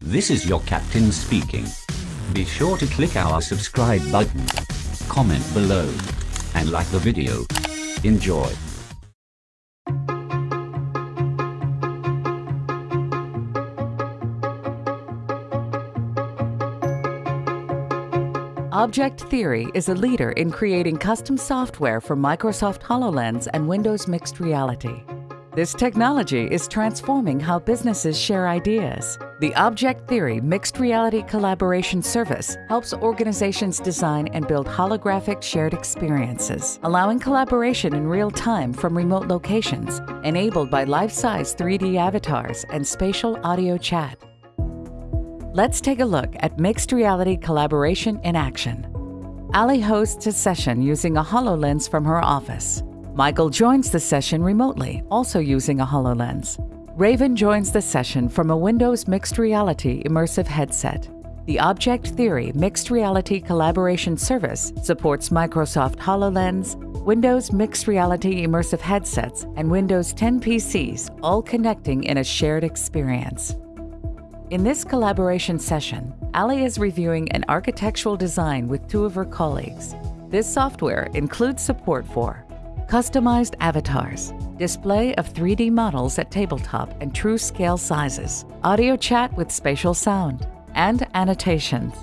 This is your captain speaking. Be sure to click our subscribe button, comment below, and like the video. Enjoy. Object Theory is a leader in creating custom software for Microsoft HoloLens and Windows Mixed Reality. This technology is transforming how businesses share ideas. The Object Theory Mixed Reality Collaboration Service helps organizations design and build holographic shared experiences, allowing collaboration in real time from remote locations, enabled by life-size 3D avatars and spatial audio chat. Let's take a look at mixed reality collaboration in action. Ali hosts a session using a HoloLens from her office. Michael joins the session remotely, also using a HoloLens. Raven joins the session from a Windows Mixed Reality immersive headset. The Object Theory Mixed Reality Collaboration Service supports Microsoft HoloLens, Windows Mixed Reality immersive headsets, and Windows 10 PCs, all connecting in a shared experience. In this collaboration session, Ali is reviewing an architectural design with two of her colleagues. This software includes support for customized avatars, display of 3D models at tabletop and true scale sizes, audio chat with spatial sound, and annotations.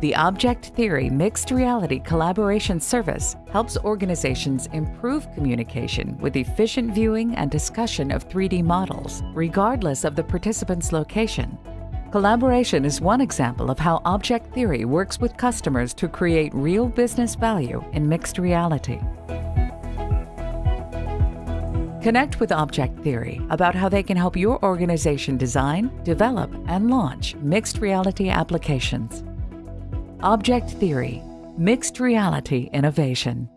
The Object Theory Mixed Reality Collaboration Service helps organizations improve communication with efficient viewing and discussion of 3D models, regardless of the participant's location. Collaboration is one example of how Object Theory works with customers to create real business value in mixed reality. Connect with Object Theory about how they can help your organization design, develop, and launch mixed reality applications. Object Theory, Mixed Reality Innovation.